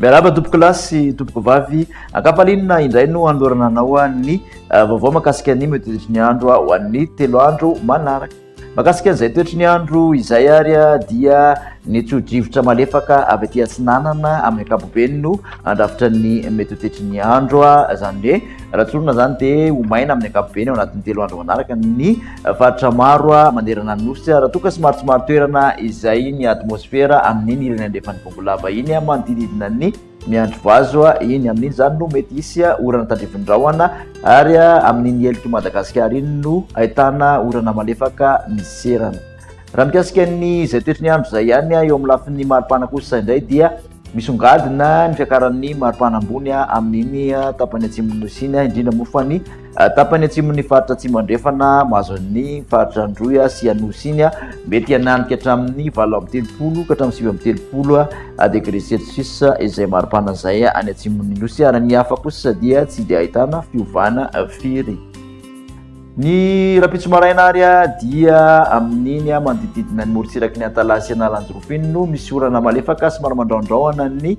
miaraba tompoko lahy sy tompoko vavy akapalinina indray no anolorana anao ny eh, vaovao makasika ny metodisy ny andro ho an'ny telo andro manaraka Mahakasika an'izay toetry ny andro izay ary dia ny tsodrivotra malefaka avy aty atsinanana amin'ny ankapobeny no andrafitra ny mety ho toetry ny andro izany hoe raha tsorina izany dia ho maina amin'ny ankapobeny ao anatin'ny telo andro manaraka ny faritra maro a manerana ny nosy raha toa ka somary tsy maro toerana izay ny atmosfera amin'iny ilany andrefan'ny bongolava iny a manodididina ny Miandry vazo iny, amin'iny izany no mety hisy orana tandrivin'ny rahona ary amin'iny heloky Madagasikara iny no ahitana orana malefaka miserana. Raha mikasika ny izay toetry ny andro izay ihany eo amin'ny lafiny maripana kosa indray dia misongadina ny fiakaran'ny maripana ambony amin'iny tapany atsimon'ny nosy iny, indrindra moa fa ny Tapany atsimon'ny faritra Atsimo Andrefana, mahazo an'ny faritra Androy sy Anosy iny, mety hananika hatramin'ny valo amby telopolo ka hatramin'ny sivy amby telopolo degré Celsius izay mari-pana izay any atsimon'ny Nosy ary ny hafa kosa dia tsy dia ahitana fiovana firy. Ny rahampitso maraina ary dia amin'iny manodididina ny morontsiraky ny Antalaha sy Analanjirofo iny no misy orana malefaka somary mandraondraona ny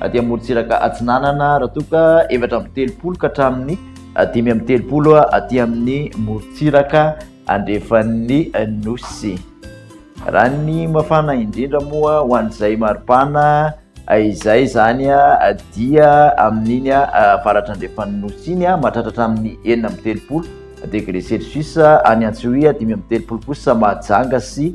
aty amorontsiraka atsinanana raha toa ka efatra amby telopolo ka hatramin'ny dimy amby telopolo aty amin'ny morontsiraka andrefan'ny nosy raha ny mafana indrindra moa ho an'izay maripana izay izany a dia amin'iny a varatra andrefan'ny nosy iny a matratratra amin'ny enina amby telopolo degre celsius any antsoia dimy amby telopolo kosa mahajanga sy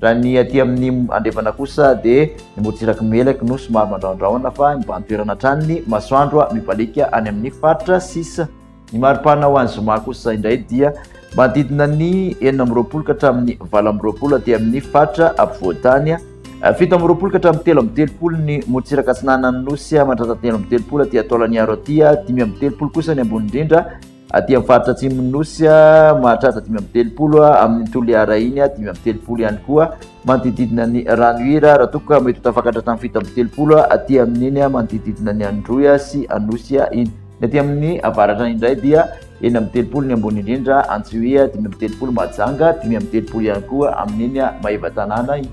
Raha ny aty amin'ny andrefana kosa dia ny morontsirak'i Melaky no somary mandrahondrahona fa mibahan toerana hatrany ny masoandro mibaliaka any amin'ny faritra sisa. Ny maripana ho any zoma kosa indray dia manodidina ny enina amby roapolo ka hatramin'ny valo amby roapolo aty amin'ny faritra afovoan-tany, fito amby roapolo ka hatramin'ny telo amby telopolo ny morontsiraka atsinanan'ny nosy mandra-tantelo amby telopolo aty Antaolagnaro aty, dimy amby telopolo kosa ny ambony indrindra. Aty amin'ny faritra atsimon'ny Nosy, mahatratra dimy amby telopolo, amin'ny Toliara iny dimy amby telopolo ihany koa, manodididina ny Ranohira, raha toa ka mety ho tafakatra hatramin'ny fito amby telopolo aty amin'iny manodididina ny Androy sy Anosy iny. Ny aty amin'ny avaratra indray dia enina amby telopolo ny ambony indrindra, Antsohihy dimy amby telopolo, Mahajanga dimy amby telopolo ihany koa amin'iny Maevatanàna iny.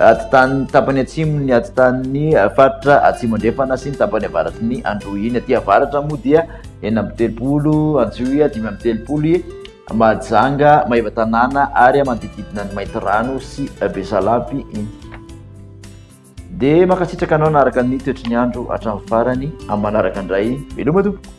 Atitany tapany atsimo ny atitany faritra atsimo andrefana sy ny tapany avaratry ny androhiny aty avaratra moa dia enina amby telopolo antsiohiha dimy amby telopolo i mahajanga maeva tanàna ary amanodididina ny mainty rano sy besalapy iny dia makasitraka anao na araka ny toetry ny andro hatramin'ny farany amin'ny manaraka indray veloma tompoko